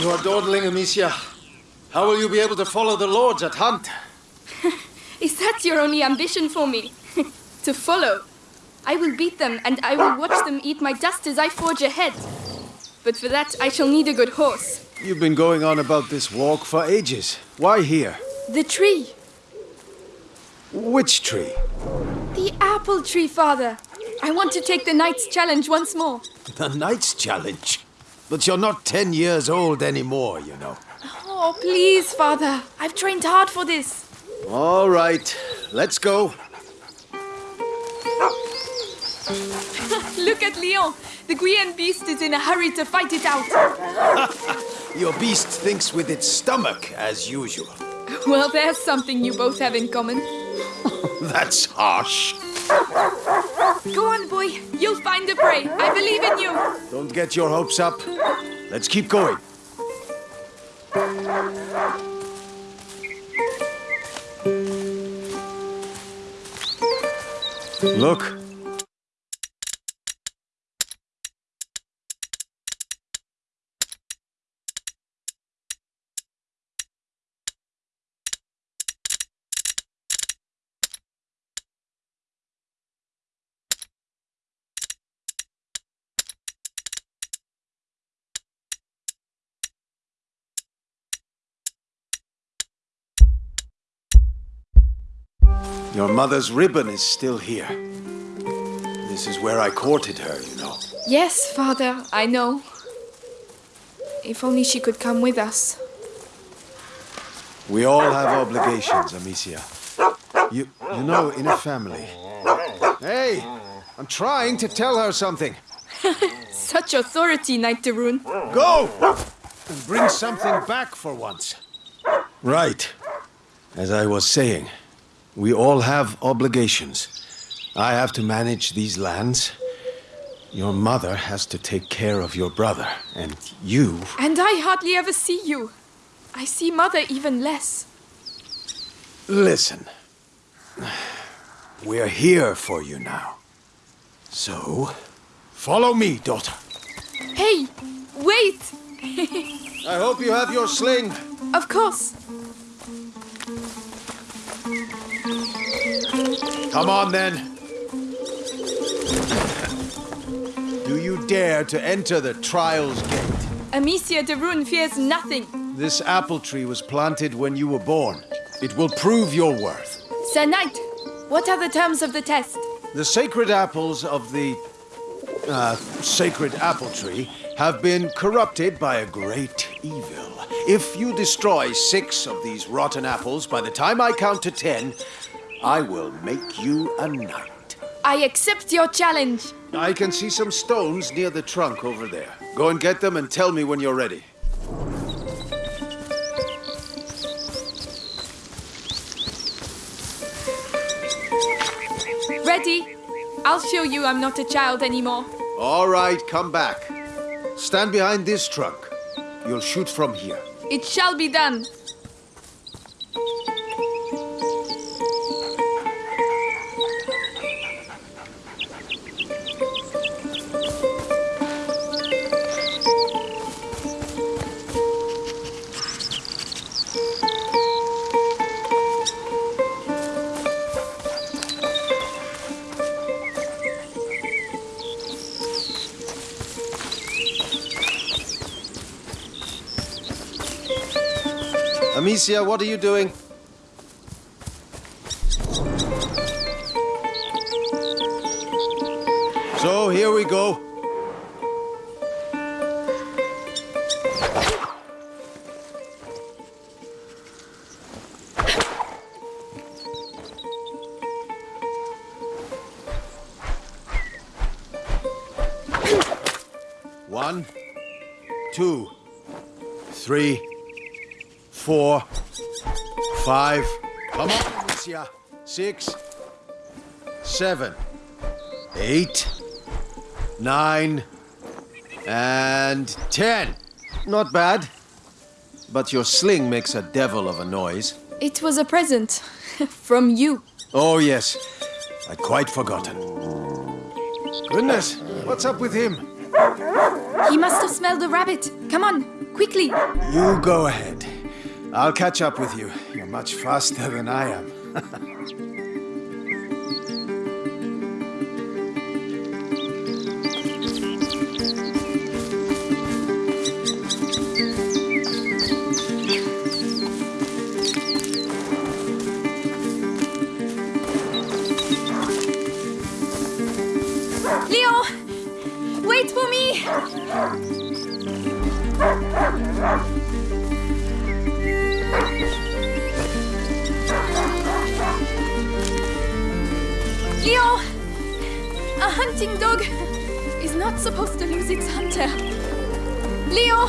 You are dawdling, Amicia. How will you be able to follow the lords at hunt? Is that your only ambition for me? to follow? I will beat them, and I will watch them eat my dust as I forge ahead. But for that, I shall need a good horse. You've been going on about this walk for ages. Why here? The tree. Which tree? The apple tree, father. I want to take the Knight's Challenge once more. The Knight's Challenge? But you're not ten years old anymore, you know. Oh, please, father. I've trained hard for this. All right, let's go. Look at Lion. The Guyenne beast is in a hurry to fight it out. Your beast thinks with its stomach, as usual. Well, there's something you both have in common. That's harsh. Go on, boy. You'll find the prey. I believe in you. Don't get your hopes up. Let's keep going. Look. Your mother's ribbon is still here. This is where I courted her, you know. Yes, father, I know. If only she could come with us. We all have obligations, Amicia. You, you know, in a family. Hey, I'm trying to tell her something. Such authority, Knight de Rune. Go! And bring something back for once. Right. As I was saying, we all have obligations. I have to manage these lands. Your mother has to take care of your brother. And you... And I hardly ever see you. I see mother even less. Listen. We're here for you now. So, follow me, daughter. Hey, wait! I hope you have your sling. Of course. Come on, then. Do you dare to enter the Trials Gate? Amicia de Rune fears nothing. This apple tree was planted when you were born. It will prove your worth. Sir Knight, what are the terms of the test? The sacred apples of the uh, sacred apple tree have been corrupted by a great evil. If you destroy six of these rotten apples by the time I count to ten, I will make you a knight. I accept your challenge. I can see some stones near the trunk over there. Go and get them and tell me when you're ready. Ready? I'll show you I'm not a child anymore. All right, come back. Stand behind this trunk. You'll shoot from here. It shall be done. Amicia, what are you doing? So, here we go. One, two, three, four, five, come on, Amicia, six, seven, eight, nine, and ten. Not bad. But your sling makes a devil of a noise. It was a present. From you. Oh, yes. I'd quite forgotten. Goodness, what's up with him? He must have smelled the rabbit. Come on, quickly. You go ahead. I'll catch up with you. You're much faster than I am. Wait for me! Leo! A hunting dog is not supposed to lose its hunter. Leo!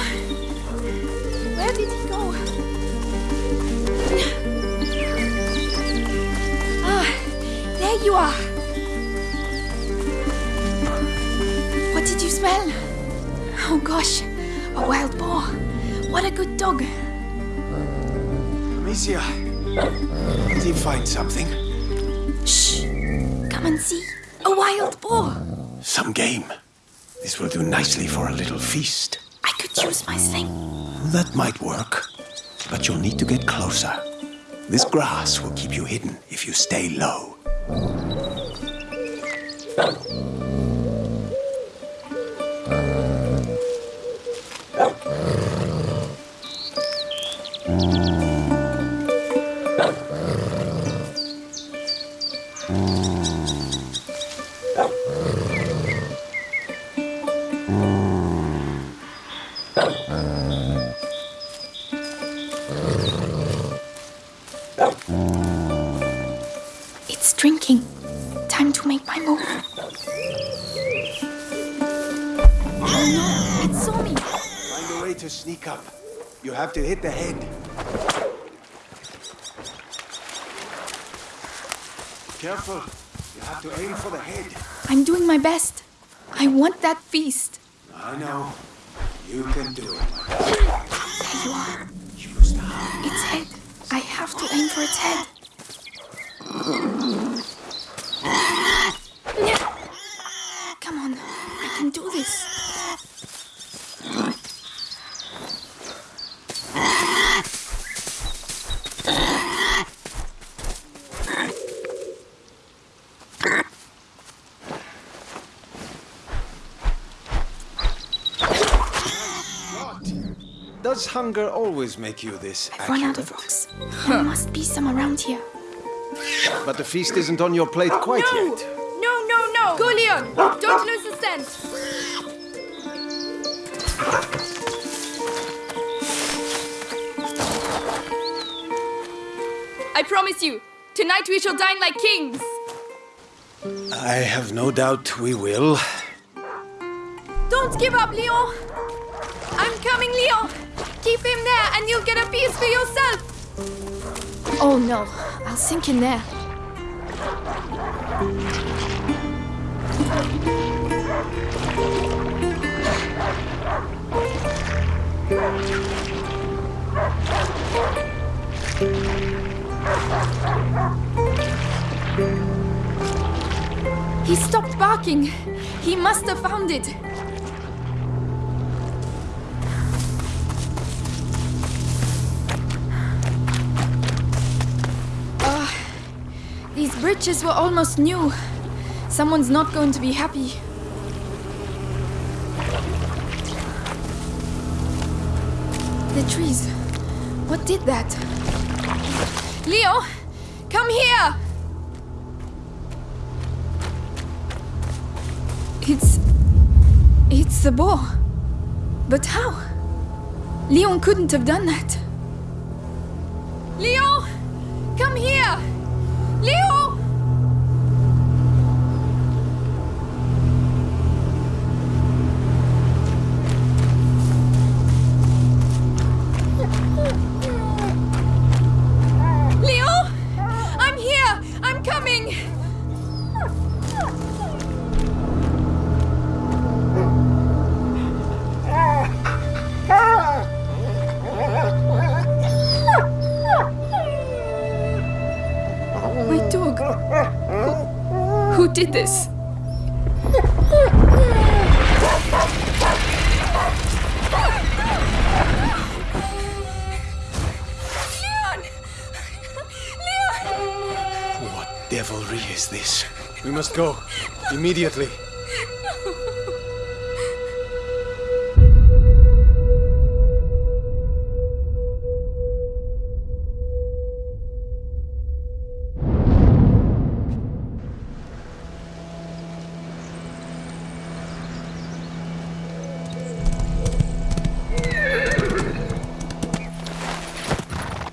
Where did he go? Ah, there you are. What did you smell? Oh gosh, a wild boar. What a good dog. Amicia, did he find something? Come and see. A wild boar. Some game. This will do nicely for a little feast. I could use my sling. That might work, but you'll need to get closer. This grass will keep you hidden if you stay low. It's Careful. You have to aim for the head. I'm doing my best. I want that feast. I know. You can do it. There you are. Use the. Its head. I have to aim for its head. Come on, I can do this. What? Does hunger always make you this I've run out of accurate? rocks. There must be some around here. But the feast isn't on your plate quite yet. No, no, no! Go, Lion! Don't lose the scent! I promise you, tonight we shall dine like kings! I have no doubt we will. Don't give up, Lion! I'm coming, Lion! Keep him there and you'll get a piece for yourself! Oh no, I'll sink in there. He stopped barking. He must have found it. Bridges were almost new. Someone's not going to be happy. The trees. What did that? Leo, come here! It's. It's the boar. But how? Lion couldn't have done that. Leo! Come here! Leo! Who, did this? what devilry is this? We must go. Immediately.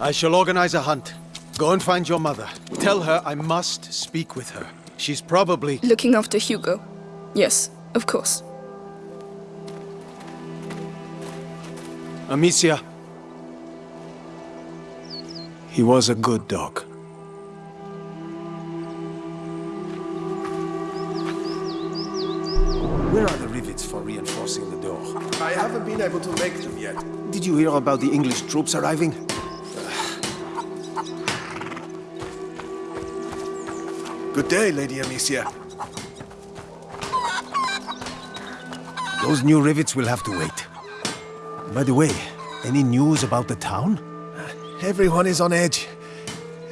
I shall organize a hunt. Go and find your mother. Tell her I must speak with her. She's probably. Looking after Hugo. Yes, of course. Amicia. He was a good dog. Where are the rivets for reinforcing the door? I haven't been able to make them yet. Did you hear about the English troops arriving? Good day, Lady Amicia. Those new rivets will have to wait. By the way, any news about the town? Everyone is on edge.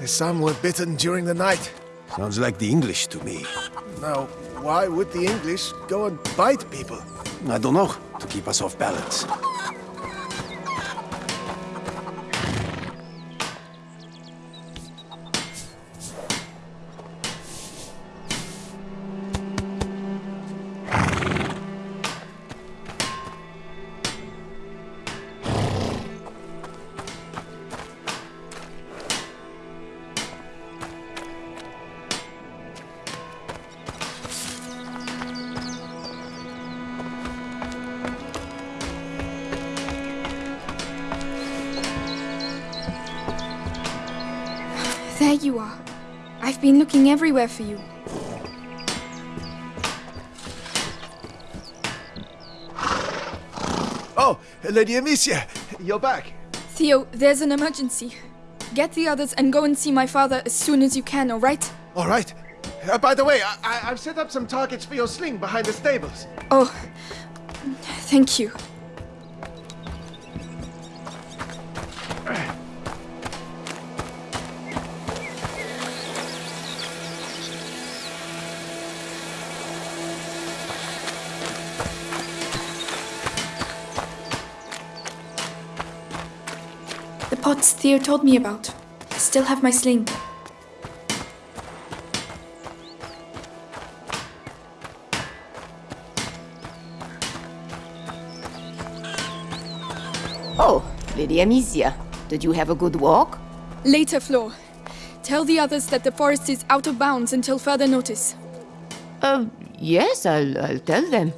Some were bitten during the night. Sounds like the English to me. Now, why would the English go and bite people? I don't know, to keep us off balance. There you are. I've been looking everywhere for you. Oh, Lady Amicia, you're back. Theo, there's an emergency. Get the others and go and see my father as soon as you can, alright? All right. Uh, by the way, I- I- I've set up some targets for your sling behind the stables. Oh, thank you. Pots Theo told me about. I still have my sling. Oh, Lady Amicia, did you have a good walk? Later, Flo. Tell the others that the forest is out of bounds until further notice. Uh, yes, I'll, I'll tell them.